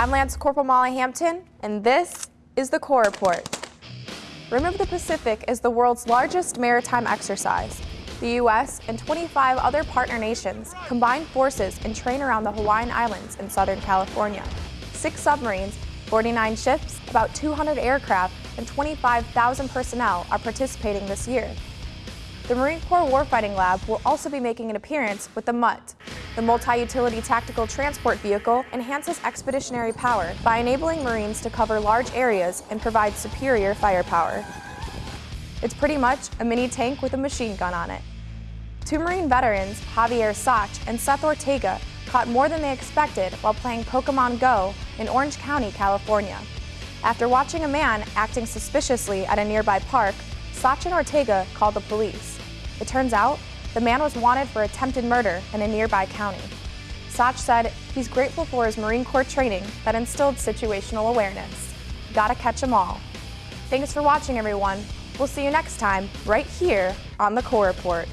I'm Lance Corporal Molly Hampton, and this is the Corps Report. Rim of the Pacific is the world's largest maritime exercise. The U.S. and 25 other partner nations combine forces and train around the Hawaiian Islands in Southern California. Six submarines, 49 ships, about 200 aircraft, and 25,000 personnel are participating this year. The Marine Corps Warfighting Lab will also be making an appearance with the MUTT. The Multi-Utility Tactical Transport Vehicle enhances expeditionary power by enabling Marines to cover large areas and provide superior firepower. It's pretty much a mini tank with a machine gun on it. Two Marine veterans, Javier Sach and Seth Ortega, caught more than they expected while playing Pokemon Go in Orange County, California. After watching a man acting suspiciously at a nearby park, Sach and Ortega called the police. It turns out the man was wanted for attempted murder in a nearby county. Sach said he's grateful for his Marine Corps training that instilled situational awareness. Gotta catch 'em all. Thanks for watching, everyone. We'll see you next time, right here on the Corps Report.